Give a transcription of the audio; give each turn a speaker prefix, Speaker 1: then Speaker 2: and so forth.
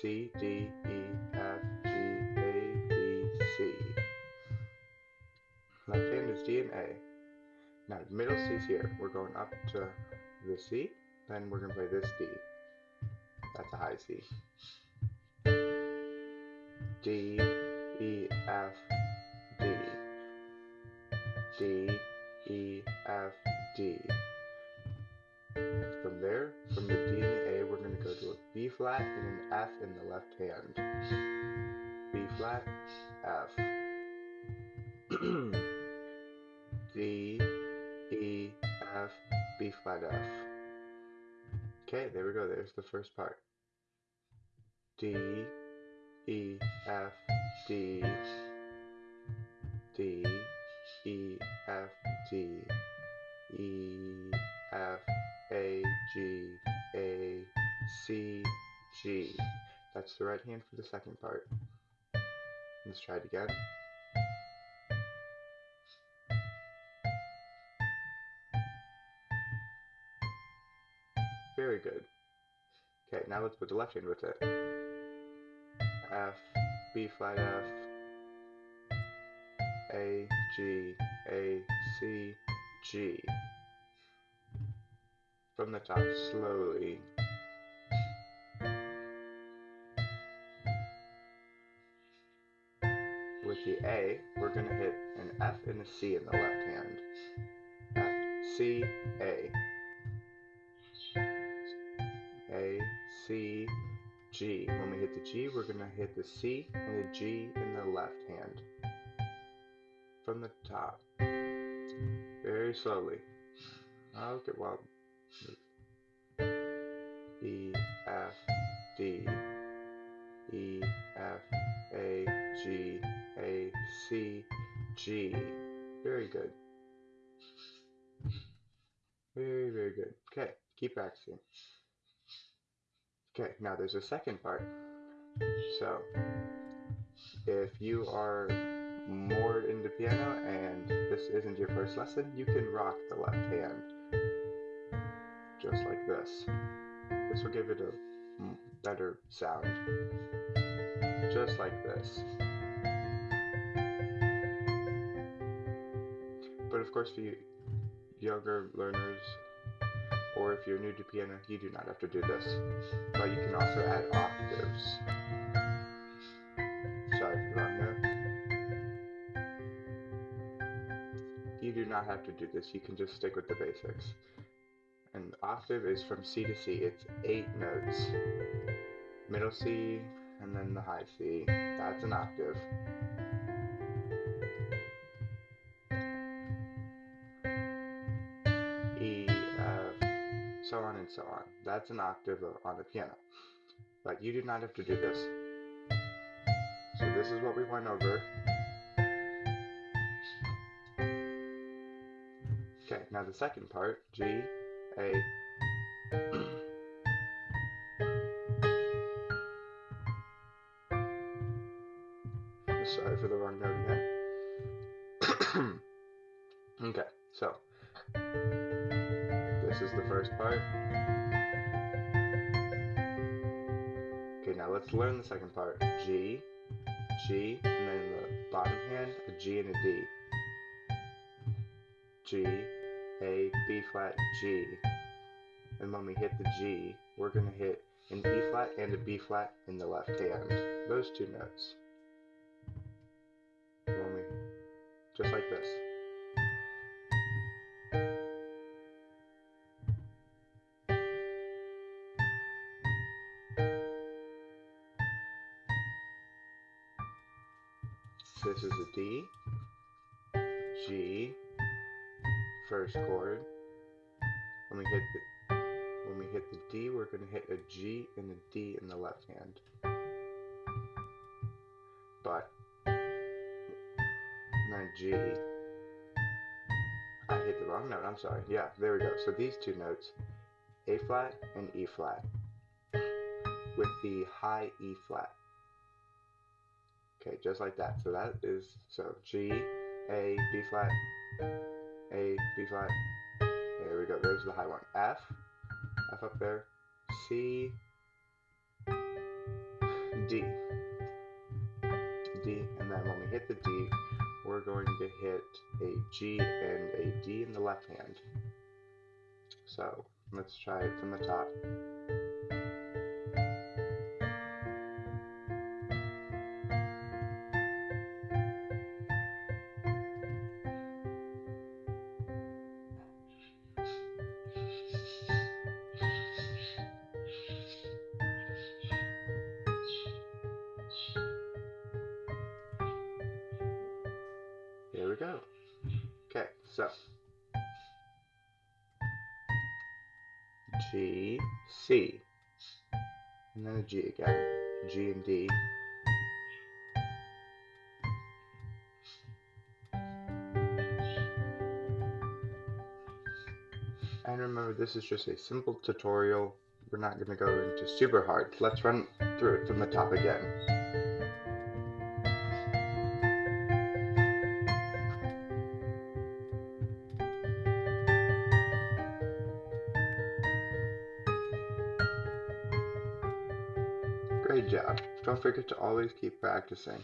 Speaker 1: C, D, E, F, G, A, B, C. Left hand is D and A. Now the middle C is here. We're going up to the C, then we're going to play this D. That's a high C. D, E, F, D. D, E, F, D. flat and an F in the left hand. B flat, F. D, E, F, B flat, F. Okay, there we go. There's the first part. D, E, F, D, D, E, F, D, E, F, A, G, A, C, G. That's the right hand for the second part. Let's try it again. Very good. Okay, now let's put the left hand with it. F, B flat F, A, G, A, C, G. From the top, slowly. With the A, we're going to hit an F and a C in the left hand. F, C, A. A, C, G. When we hit the G, we're going to hit the C and the G in the left hand. From the top. Very slowly. Okay, well. E, F, D, C, G. Very good. Very, very good. Okay, keep practicing. Okay, now there's a second part. So, if you are more into piano and this isn't your first lesson, you can rock the left hand. Just like this. This will give it a better sound. Just like this. Course, for you younger learners, or if you're new to piano, you do not have to do this. But you can also add octaves. Sorry for wrong note. You do not have to do this, you can just stick with the basics. And octave is from C to C, it's eight notes. Middle C, and then the high C. That's an octave. So on and so on. That's an octave on the piano. But you do not have to do this. So this is what we went over. Okay, now the second part, G, A, Sorry for the wrong note again. okay, this is the first part. Okay, now let's learn the second part. G, G, and then the bottom hand, a G and a D. G, A, B flat, G. And when we hit the G, we're going to hit an E flat and a B flat in the left hand. Those two notes. When we, just like this. This is a D, G, first chord. When we hit the when we hit the D, we're going to hit a G and a D in the left hand. But then G. I hit the wrong note. I'm sorry. Yeah, there we go. So these two notes, A flat and E flat, with the high E flat. Okay, just like that. So that is, so G, A, B flat, A, B flat. There we go. There's the high one. F, F up there. C, D, D, and then when we hit the D, we're going to hit a G and a D in the left hand. So let's try it from the top. Here we go. Okay, so G, C, and then a G again, G and D. And remember, this is just a simple tutorial. We're not going to go into super hard. Let's run through it from the top again. Great job. Don't forget to always keep practicing.